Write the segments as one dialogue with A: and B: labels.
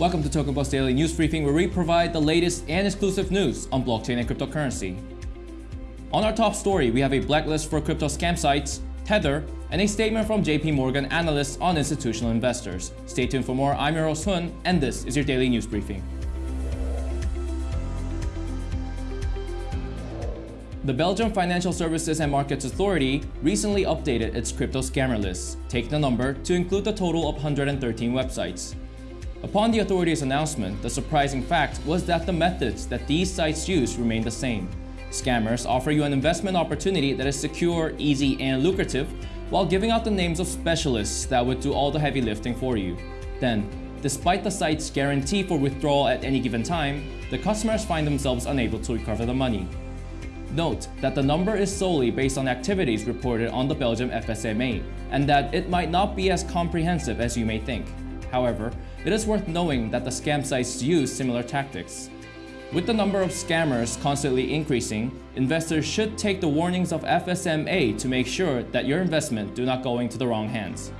A: Welcome to Token Post Daily News Briefing, where we provide the latest and exclusive news on blockchain and cryptocurrency. On our top story, we have a blacklist for crypto scam sites, Tether, and a statement from JP Morgan analysts on institutional investors. Stay tuned for more. I'm your host Hun, and this is your daily news briefing. The Belgium Financial Services and Markets Authority recently updated its crypto scammer list, taking the number to include the total of 113 websites. Upon the authority's announcement, the surprising fact was that the methods that these sites use remain the same. Scammers offer you an investment opportunity that is secure, easy, and lucrative, while giving out the names of specialists that would do all the heavy lifting for you. Then, despite the site's guarantee for withdrawal at any given time, the customers find themselves unable to recover the money. Note that the number is solely based on activities reported on the Belgium FSMA, and that it might not be as comprehensive as you may think. However, it is worth knowing that the scam sites use similar tactics. With the number of scammers constantly increasing, investors should take the warnings of FSMA to make sure that your investment do not go into the wrong hands.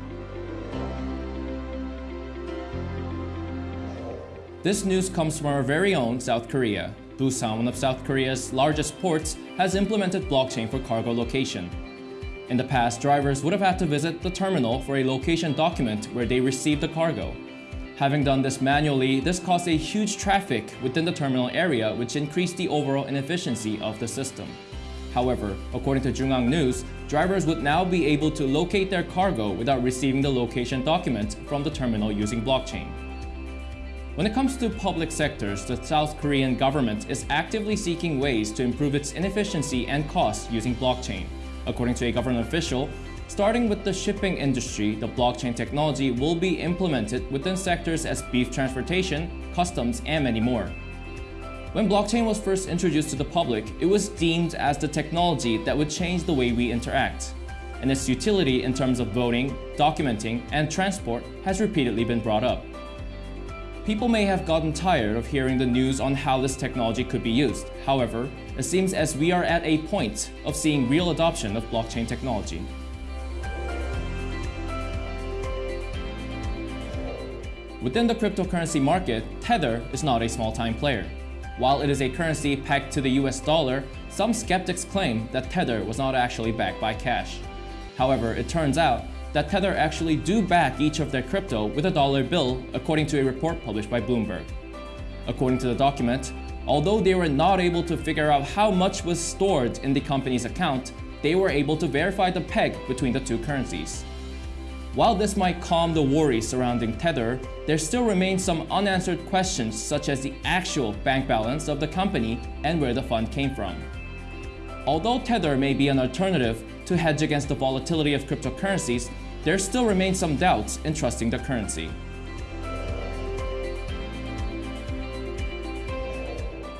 A: This news comes from our very own South Korea. Busan, one of South Korea's largest ports, has implemented blockchain for cargo location. In the past, drivers would have had to visit the terminal for a location document where they received the cargo. Having done this manually, this caused a huge traffic within the terminal area which increased the overall inefficiency of the system. However, according to JoongAng News, drivers would now be able to locate their cargo without receiving the location document from the terminal using blockchain. When it comes to public sectors, the South Korean government is actively seeking ways to improve its inefficiency and costs using blockchain. According to a government official, starting with the shipping industry, the blockchain technology will be implemented within sectors as beef transportation, customs, and many more. When blockchain was first introduced to the public, it was deemed as the technology that would change the way we interact. And its utility in terms of voting, documenting, and transport has repeatedly been brought up. People may have gotten tired of hearing the news on how this technology could be used. However, it seems as we are at a point of seeing real adoption of blockchain technology. Within the cryptocurrency market, Tether is not a small-time player. While it is a currency pegged to the US dollar, some skeptics claim that Tether was not actually backed by cash. However, it turns out that Tether actually do back each of their crypto with a dollar bill according to a report published by Bloomberg. According to the document, although they were not able to figure out how much was stored in the company's account, they were able to verify the peg between the two currencies. While this might calm the worries surrounding Tether, there still remains some unanswered questions such as the actual bank balance of the company and where the fund came from. Although Tether may be an alternative to hedge against the volatility of cryptocurrencies, there still remain some doubts in trusting the currency.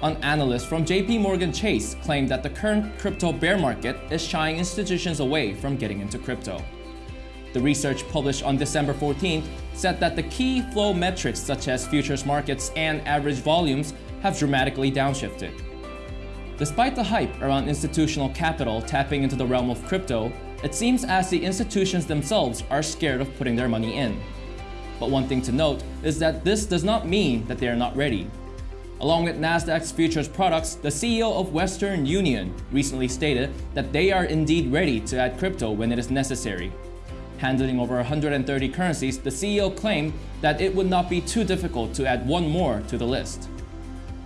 A: An analyst from JP Morgan Chase claimed that the current crypto bear market is shying institutions away from getting into crypto. The research published on December 14th said that the key flow metrics such as futures markets and average volumes have dramatically downshifted. Despite the hype around institutional capital tapping into the realm of crypto, it seems as the institutions themselves are scared of putting their money in. But one thing to note is that this does not mean that they are not ready. Along with Nasdaq's futures products, the CEO of Western Union recently stated that they are indeed ready to add crypto when it is necessary. Handling over 130 currencies, the CEO claimed that it would not be too difficult to add one more to the list.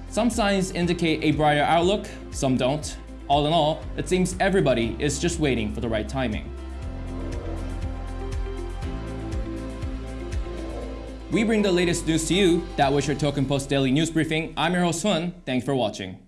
A: Some signs indicate a brighter outlook, some don't. All in all, it seems everybody is just waiting for the right timing. We bring the latest news to you. That was your Token Post Daily News Briefing. I'm your host. Thanks for watching.